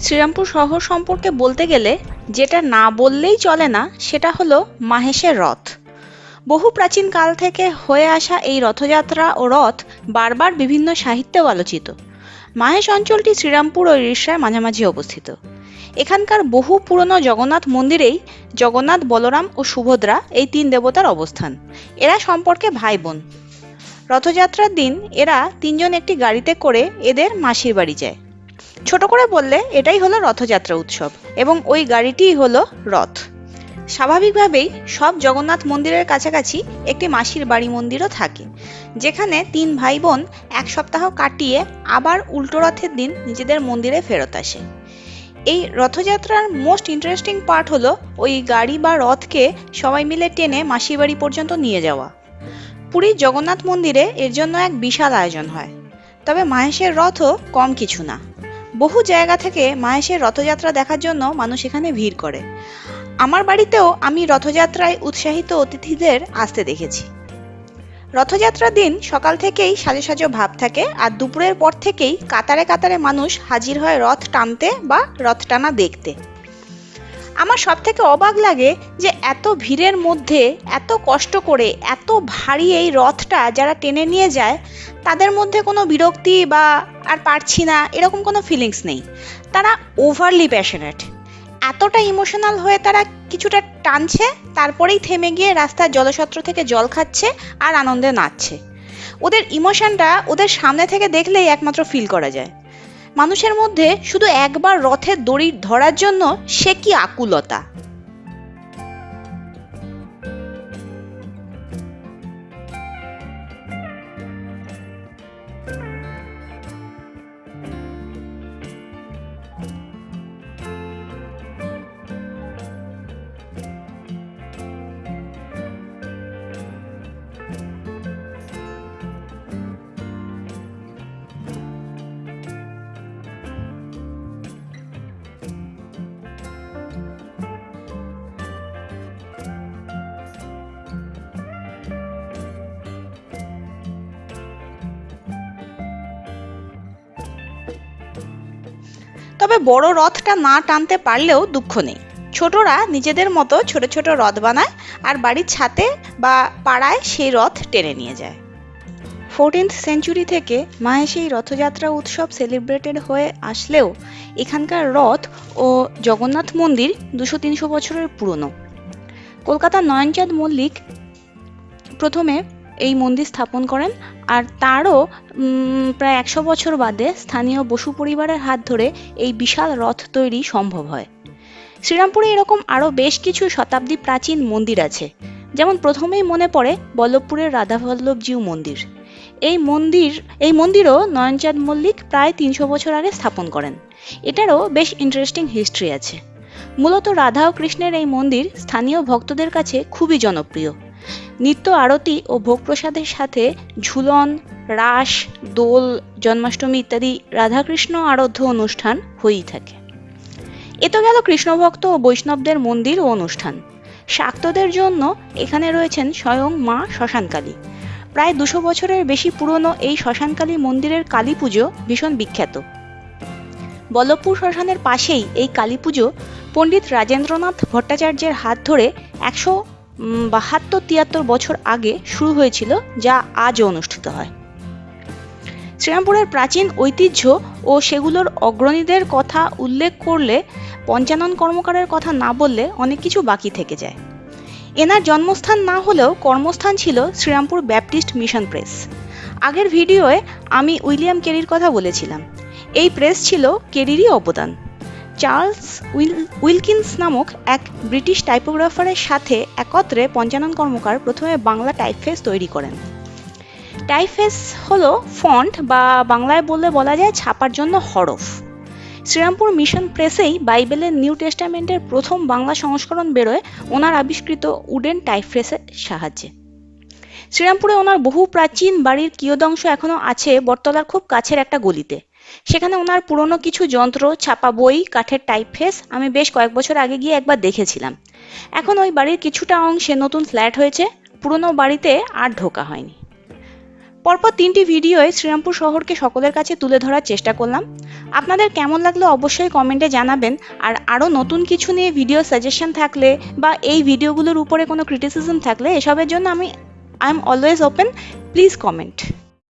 শ্রীরামপুর শহর সম্পর্কে বলতে গেলে যেটা না বললেই চলে না সেটা হলো মাহেশের রথ। বহু প্রাচীন কাল থেকে হয়ে আসা এই রথযাত্রা ও রথ বারবার বিভিন্ন সাহিত্যেও আলোচিত। মাহেশ অঞ্চলটি শ্রীরামপুর ও রিষড়ার মাঝামাঝি অবস্থিত। এখানকার বহু পুরনো জগন্নাথ মন্দিরেই জগন্নাথ বলরাম ও সুভদ্রা এই তিন দেবতার অবস্থান। এরা সম্পর্কে ভাই বোন রথযাত্রার দিন এরা তিনজন একটি গাড়িতে করে এদের মাসির বাড়ি যায়। ছোট করে বললে এটাই হলো রথযাত্রা উৎসব এবং ওই গাড়িটিই হলো রথ। স্বাভাবিকভাবেই সব জগন্নাথ মন্দিরের কাছাকাছি একটি মাসির বাড়ি মন্দিরও থাকে, যেখানে তিন ভাই বোন এক সপ্তাহ কাটিয়ে আবার উল্টো রথের দিন নিজেদের মন্দিরে ফেরত আসে। এই রথযাত্রার মোস্ট ইন্টারেস্টিং পার্ট হলো ওই গাড়ি বা রথকে সবাই মিলে টেনে মাসির বাড়ি পর্যন্ত নিয়ে যাওয়া। পুরীর জগন্নাথ মন্দিরে এর জন্য এক বিশাল আয়োজন হয়, তবে মাহেশের রথও কম কিছু না। বহু জায়গা থেকে মাহেশের রথযাত্রা দেখার জন্য মানুষ এখানে ভিড় করে। আমার বাড়িতেও আমি রথযাত্রায় উৎসাহিত অতিথিদের আসতে দেখেছি। রথযাত্রার দিন সকাল থেকেই সাজো সাজো ভাব থাকে আর দুপুরের পর থেকেই কাতারে কাতারে মানুষ হাজির হয় রথ টানতে বা রথ টানা দেখতে। আমার সব থেকে অবাক লাগে যে এত ভিড়ের মধ্যে, এত কষ্ট করে, এত ভারী এই রথটা যারা টেনে নিয়ে যায়, তাদের মধ্যে কোনো বিরক্তি বা আর পারছি না, এরকম কোনো ফিলিংস নেই। তারা ওভারলি প্যাশনেট এতটা ইমোশনাল হয়ে তারা কিছুটা টানছে, তারপরেই থেমে গিয়ে রাস্তার জলসত্র থেকে জল খাচ্ছে আর আনন্দে নাচছে। ওদের ইমোশনটা ওদের সামনে থেকে দেখলেই একমাত্র ফিল করা যায়। মানুষের মধ্যে শুধু একবার রথের দড়ি ধরার জন্য সে কি আকুলতা? তবে বড় রথটা না টানতে পারলেও দুঃখ নেই। ছোটরা নিজেদের মতো ছোট ছোট রথ বানায় আর বাড়ির ছাতে বা পাড়ায় সেই রথ টেনে নিয়ে যায়। ফোরটিন্থ সেঞ্চুরি থেকে মাহেশে সেই রথযাত্রা উৎসব সেলিব্রেটেড হয়ে আসলেও এখানকার রথ ও জগন্নাথ মন্দির দুশো তিনশো বছরের পুরনো। কলকাতার নয়নচাঁদ মল্লিক প্রথমে এই মন্দির স্থাপন করেন আর তারও প্রায় একশো বছর বাদে স্থানীয় বসু পরিবারের হাত ধরে এই বিশাল রথ তৈরি সম্ভব হয়। শ্রীরামপুরে এরকম আরও বেশ কিছু শতাব্দী প্রাচীন মন্দির আছে। যেমন প্রথমেই মনে পড়ে বল্লভপুরের রাধাবল্লভজিউ মন্দির। এই মন্দির, এই মন্দিরও নয়নচাঁদ মল্লিক প্রায় তিনশো বছর আগে স্থাপন করেন। এটারও বেশ ইন্টারেস্টিং হিস্ট্রি আছে। মূলত রাধা ও কৃষ্ণের এই মন্দির স্থানীয় ভক্তদের কাছে খুবই জনপ্রিয়। নিত্য আরতি ও ভোগ প্রসাদের সাথে ঝুলন, রাস, দোল, জন্মাষ্টমী ইত্যাদি রাধাকৃষ্ণ আরাধ্য অনুষ্ঠান হয়েই থাকে। এ তো গেল কৃষ্ণভক্ত ও বৈষ্ণবদের মন্দির ও অনুষ্ঠান। শাক্তদের জন্য এখানে রয়েছেন স্বয়ং মা শ্মশানকালী। প্রায় দুশো বছরের বেশি পুরনো এই শ্মশানকালী মন্দিরের কালী পুজো ভীষণ বিখ্যাত। বল্লভপুর শ্মশানের পাশেই এই কালী পুজো পণ্ডিত রাজেন্দ্রনাথ ভট্টাচার্যের হাত ধরে একশো বাহাত্তর তিয়াত্তর বছর আগে শুরু হয়েছিল, যা আজও অনুষ্ঠিত হয়। শ্রীরামপুরের প্রাচীন ঐতিহ্য ও সেগুলোর অগ্রণীদের কথা উল্লেখ করলে, পঞ্চানন কর্মকারের কথা না বললে অনেক কিছু বাকি থেকে যায়। এনার জন্মস্থান না হলেও কর্মস্থান ছিল শ্রীরামপুর ব্যাপটিস্ট মিশন প্রেস। আগের ভিডিওয়ে আমি উইলিয়াম কেরির কথা বলেছিলাম। এই প্রেস ছিল কেরিরই অবদান। চার্লস উইল, উইলকিন্স নামক এক ব্রিটিশ টাইপোগ্রাফারের সাথে একত্রে পঞ্চানন কর্মকার প্রথমে বাংলা টাইপফেস তৈরি করেন। টাইপফেস হলো ফন্ট বা বাংলায় বললে বলা যায় ছাপার জন্য হরফ। শ্রীরামপুর মিশন প্রেসেই বাইবেলের নিউ টেস্টামেন্টের প্রথম বাংলা সংস্করণ বেরোয় ওনার আবিষ্কৃত উডেন টাইপফেসের সাহায্যে। শ্রীরামপুরে ওনার বহু প্রাচীন বাড়ির কিয়দংশ এখনও আছে, বটতলার খুব কাছের একটা গলিতে। সেখানে ওনার পুরনো কিছু যন্ত্র, ছাপা বই, কাঠের টাইপফেস আমি বেশ কয়েক বছর আগে গিয়ে একবার দেখেছিলাম। এখন ওই বাড়ির কিছুটা অংশে নতুন ফ্ল্যাট হয়েছে, পুরনো বাড়িতে আর ঢোকা হয়নি। পরপর তিনটি ভিডিওয়ে শ্রীরামপুর শহরকে সকলের কাছে তুলে ধরার চেষ্টা করলাম। আপনাদের কেমন লাগল অবশ্যই কমেন্টে জানাবেন, আর আরও নতুন কিছু নিয়ে ভিডিও সাজেশন থাকলে বা এই ভিডিওগুলোর উপরে কোনো ক্রিটিসিজম থাকলে এসবের জন্য আমি I'm always open. Please comment.